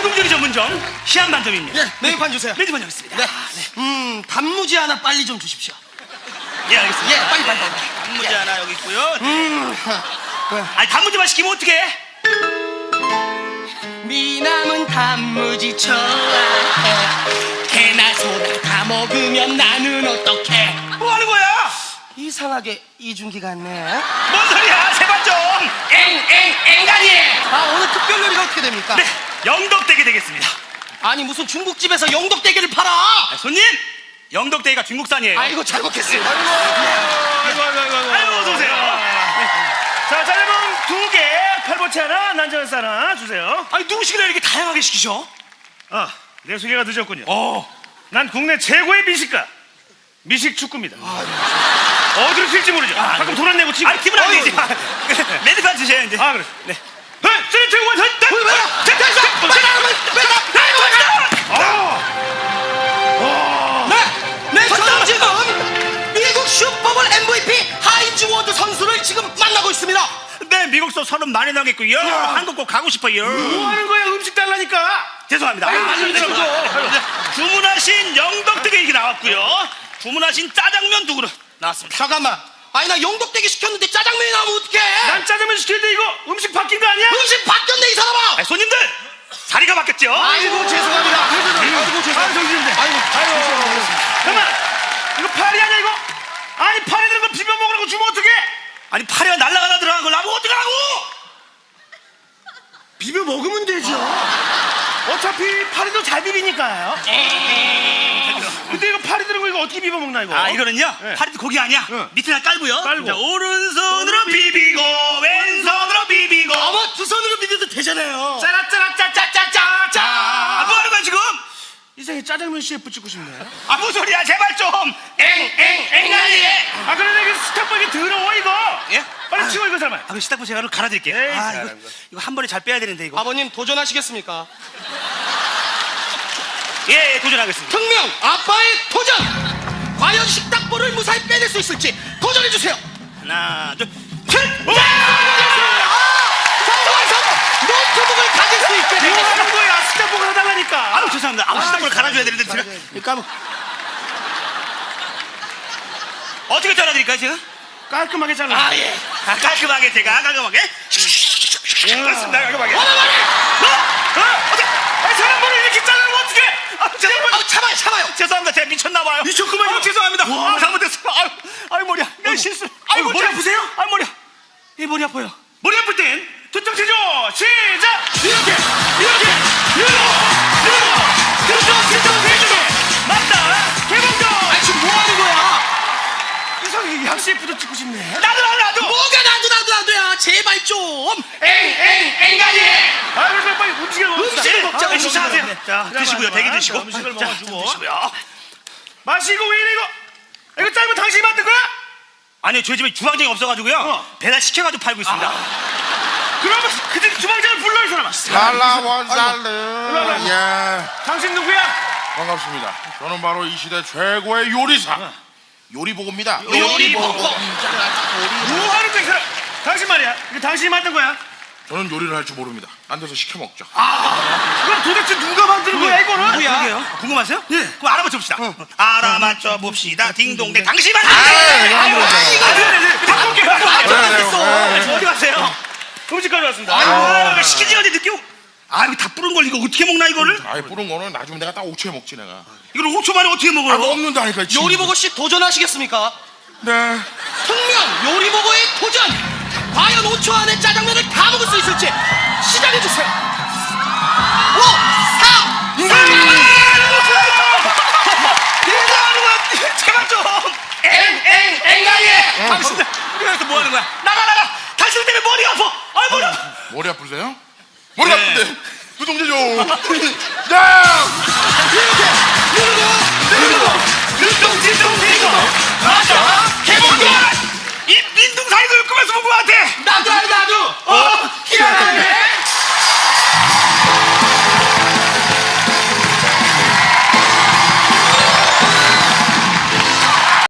반점, 시한 반점입니다. 네, 메뉴판 주세요. 메뉴판 여기 있습니다. 네. 아, 네. 음, 단무지 하나 빨리 좀 주십시오. 예, 알겠습니다. 예, 빨리, 빨리, 빨리. 단무지 하나 여기 있고요. 음, 아니, 단무지만 시키면 어떡해? 미남은 단무지 좋아해. 개나 소나 다 먹으면 나는 어떡해? 뭐 하는 거야? 이상하게 이준기 같네. 뭔 소리야? 세 반점! 엥, 엥, 엥가니! 아, 오늘 특별 요리가 어떻게 됩니까? 네, 영덕 대게 되겠습니다. 아니, 무슨 중국집에서 영덕대게를 팔아! 아, 손님, 영덕대게가 중국산이에요. 아이고, 잘 먹겠습니다. 아이고 아이고 아이고 아이고. 아이고, 어서 오세요. 자 짜장면 두 개, 팔보채 하나, 난장스 하나 주세요. 아니, 누구시길래 이렇게 다양하게 시키셔? 아, 내 소개가 늦었군요. 어, 난 국내 최고의 미식가, 미식 축구입니다. 어디로 튈지 모르죠. 가끔 돈안 내고 치고. 아니, 기분 안 되지. 메뉴판 주세요, 이제. 아 그래. 네. three two one, 셋, 넷. 왜요? 됐다, 나가면, 빨리 아, 네, 네, 저는 지금 미국 슈퍼볼 MVP 하인즈 워드 선수를 지금 만나고 있습니다. 네, 미국서 서른 많이 나겠고요. 한국 꼭 가고 싶어요. 뭐 하는 거야? 음식 달라니까. 죄송합니다. 아유, 아, 아유, 죄송합니다. 네, 주문하신 영덕대게 이게 나왔고요. 주문하신 짜장면 두 그릇 나왔습니다. 잠깐만. 아니 나 영덕대게 시켰는데 짜장면이 나오면 어떡해? 난 짜장면 시켰는데 이거 음식 바뀐 거 아니야? 음식 바 자리가 바뀌었죠? 아이고 죄송합니다. 아이고 아, 죄송합니다. 정신인데. 아이고 아유. 잠깐만. 이거 파리 아니야 이거? 아니 파리 들은 거 비벼 먹으라고 주면 어떡해? 아니 파리가 날라가다 들어간 걸 나보고 어떡하라고? 비벼 먹으면 되죠. 어차피 파리도 잘 비비니까요. 근데 이거 파리 들은 거 이거 어떻게 비벼 먹나 이거? 아 이거는요 네. 파리도 고기 아니야 응. 밑에 깔고요 깔고. 자, 오른손으로 비비고 왼손으로 비비고 어머 두 손으로 비벼도 되잖아요. 짜라짜라 짜장면 CF 찍고 싶네. 아 무슨 소리야 제발 좀 엥 엥엥아니 아 그런데 이게 식탁보 이게 더러워 이거. 예? 빨리 치워 이거 사람. 아, 그 식탁보 제가 갈아드릴게요 에이, 아 잘한 이거, 거. 이거 한 번에 잘 빼야 되는데 이거 아버님 도전하시겠습니까? 예, 예 도전하겠습니다 특명 아빠의 도전. 과연 식탁보를 무사히 빼낼 수 있을지 도전해 주세요. 하나 둘 성공한 성공. 노트북을 가질 수 있게 뭐 되겠습니다. 하는 거야? 식탁보 해달라니까. 아우 죄송합니다 아우 식탁보를 갈아줘야 되는데 제가 그러니까 어떻게 잘라드릴까요 제가? 깔끔하게 잘라. 아 예. 아, 깔끔하게 제가 깔끔하게 그렇습니다 깔끔하게 어머 머리. 어? 어떻게? 아니 사람 머리 이렇게 자르면 어떡해? 아, 죄송합니다 아 참아요 참아요. 죄송합니다 제가 미쳤나 봐요 미쳤구만, 이거. 죄송합니다 와. 아, 잘못했어요 아유, 아유 머리야 내 실수 아유 머리 아프세요? 아 머리야 이 머리 아파요 머리 아플 땐 두쪽 치죠. 시작. 이렇게 이상하게 양 CF도 찍고 싶네. 나도 나도 나도 뭐가 나도 나도 나도야 제발 좀. 엥엥 엥가니. 아 그래 빨리 음식을 먹읍시다. 음식을 먹자, 아, 음식을 식사하세요 먹자. 자 드시고요 대기. 드시고 음식을 자, 먹어주고. 드시고요 마시고 왜 이래 이거? 이거 짧으면 당신이 만든 거야? 아니 저희 집에 주방장이 없어가지고요 어. 배달 시켜가지고 팔고 있습니다 그러면 그들 주방장을 불러 이 사람아. 달라 원살르 예 당신 누구야? 반갑습니다 저는 바로 이 시대 최고의 요리사 요리보고입니다 요리 보고 뭐 하는 거야? 당신 말이야. 이거 당신이 만든 거야? 저는 요리를 할 줄 모릅니다 안 돼서 시켜 먹죠 그럼 도대체 누가 만든 거야 이거는? 그러게요 궁금하세요? 예 그럼 알아맞혀 봅시다 알아맞혀 봅시다 딩동댕 당신 만든 아, 거예요. 이거 한 거죠. 아이고, 아, 네, 네. 바꿀게. 아, 그래, 저 그래. 어디 갔어요? 음식까지 왔습니다. 아이고 시키지 늦게 오- 아 이거 다 뿌른 걸 이거 어떻게 먹나 이거를? 아이 뿌른 거는 나중에 내가 딱 5초에 먹지 내가 이걸 5초 만에 어떻게 아 먹어요? 먹는다니까 지금. 요리보고 씨 도전하시겠습니까? 네 특명 요리보고의 도전! 과연 5초 안에 짜장면을 다 먹을 수 있을지 시작해주세요 5, 4, 3, 제발 좀 엥, 엥가예! 당신 여기서 뭐 하는 거야? 나가 나가 당신 때문에 머리 아파 아 머리 아파 머리 아프세요? 머리 네. 누동제 좀 야! 이렇게